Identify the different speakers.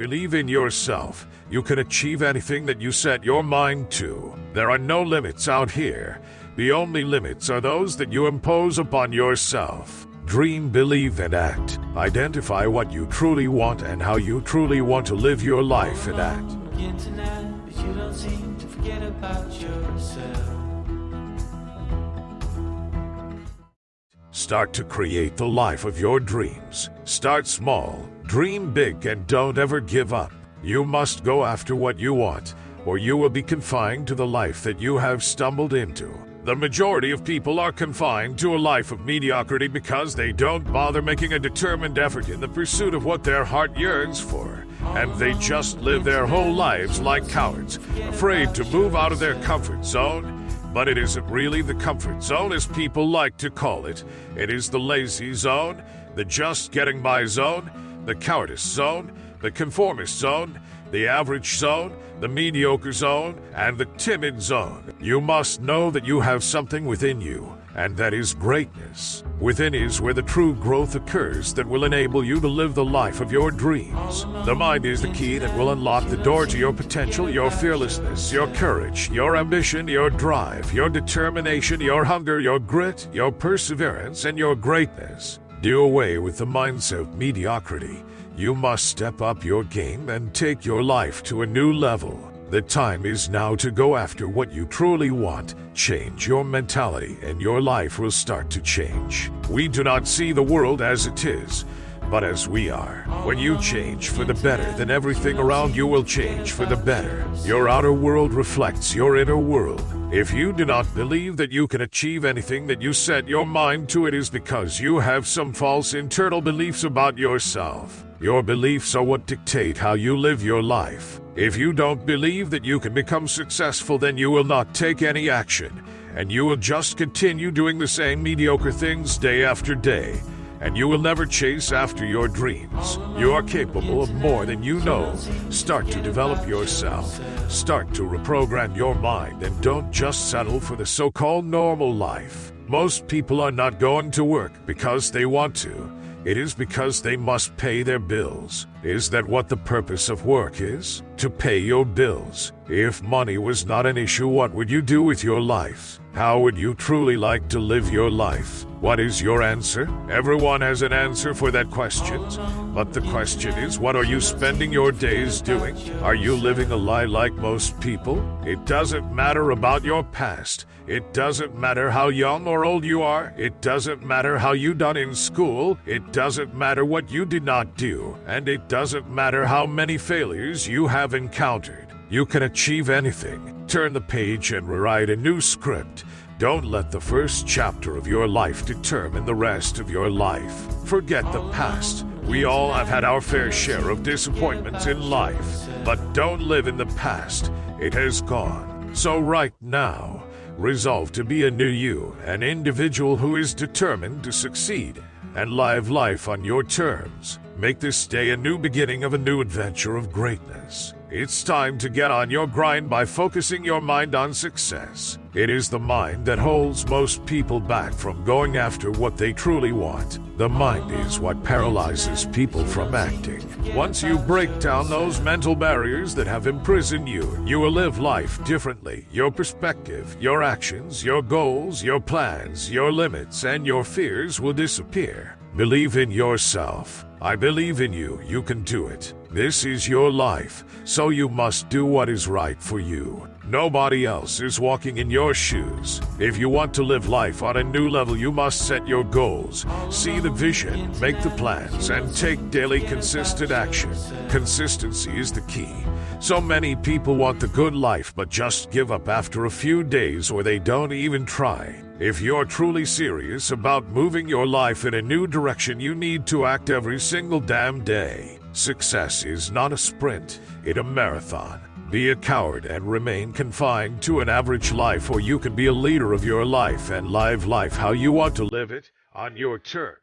Speaker 1: Believe in yourself. You can achieve anything that you set your mind to. There are no limits out here. The only limits are those that you impose upon yourself. Dream, believe, and act. Identify what you truly want and how you truly want to live your life and act.
Speaker 2: on the internet, but you don't seem to forget about yourself.
Speaker 1: Start to create the life of your dreams. Start small, dream big, and don't ever give up. You must go after what you want, or you will be confined to the life that you have stumbled into. The majority of people are confined to a life of mediocrity because they don't bother making a determined effort in the pursuit of what their heart yearns for. And they just live their whole lives like cowards, afraid to move out of their comfort zone but it isn't really the comfort zone as people like to call it. It is the lazy zone, the just getting by zone, the cowardice zone, the conformist zone, the average zone, the mediocre zone, and the timid zone. You must know that you have something within you, and that is greatness. Within is where the true growth occurs that will enable you to live the life of your dreams. The mind is the key that will unlock the door to your potential, your fearlessness, your courage, your ambition, your drive, your determination, your hunger, your grit, your perseverance, and your greatness. Do away with the mindset of mediocrity. You must step up your game and take your life to a new level. The time is now to go after what you truly want. Change your mentality, and your life will start to change. We do not see the world as it is, but as we are. When you change for the better, then everything around you will change for the better. Your outer world reflects your inner world. If you do not believe that you can achieve anything that you set your mind to, it is because you have some false internal beliefs about yourself. Your beliefs are what dictate how you live your life. If you don't believe that you can become successful, then you will not take any action, and you will just continue doing the same mediocre things day after day and you will never chase after your dreams. You are capable of more than you know. Start to develop yourself. Start to reprogram your mind and don't just settle for the so called normal life. Most people are not going to work because they want to. It is because they must pay their bills. Is that what the purpose of work is? To pay your bills. If money was not an issue, what would you do with your life? How would you truly like to live your life? What is your answer? Everyone has an answer for that question. But the question is, what are you spending your days doing? Are you living a lie like most people? It doesn't matter about your past. It doesn't matter how young or old you are. It doesn't matter how you done in school. It doesn't matter what you did not do. And it doesn't matter how many failures you have encountered. You can achieve anything. Turn the page and rewrite a new script. Don't let the first chapter of your life determine the rest of your life. Forget the past. We all have had our fair share of disappointments in life. But don't live in the past. It has gone. So right now, resolve to be a new you, an individual who is determined to succeed and live life on your terms. Make this day a new beginning of a new adventure of greatness. It's time to get on your grind by focusing your mind on success. It is the mind that holds most people back from going after what they truly want. The mind is what paralyzes people from acting. Once you break down those mental barriers that have imprisoned you, you will live life differently. Your perspective, your actions, your goals, your plans, your limits, and your fears will disappear. Believe in yourself. I believe in you. You can do it. This is your life, so you must do what is right for you. Nobody else is walking in your shoes. If you want to live life on a new level, you must set your goals, see the vision, make the plans, and take daily consistent action. Consistency is the key. So many people want the good life but just give up after a few days or they don't even try. If you're truly serious about moving your life in a new direction, you need to act every single damn day. Success is not a sprint, it's a marathon. Be a coward and remain confined to an average life, or you can be a leader of your life and live life how you want to live it on your terms.